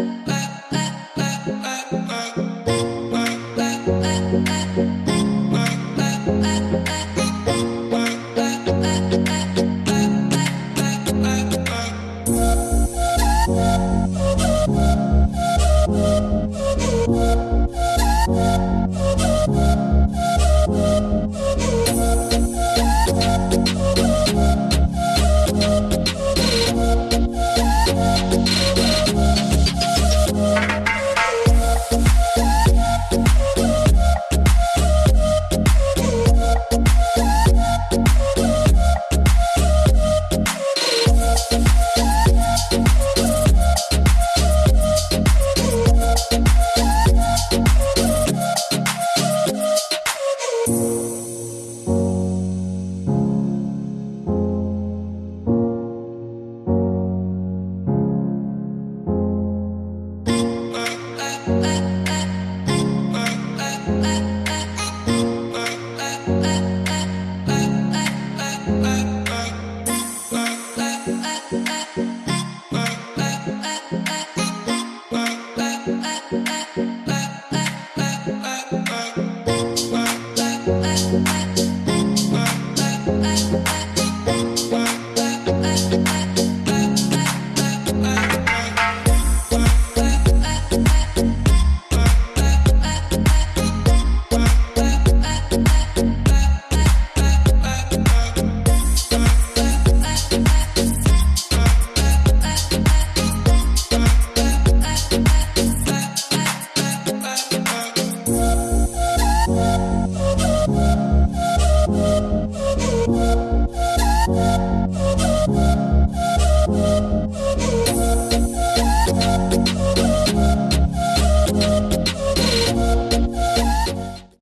Bye.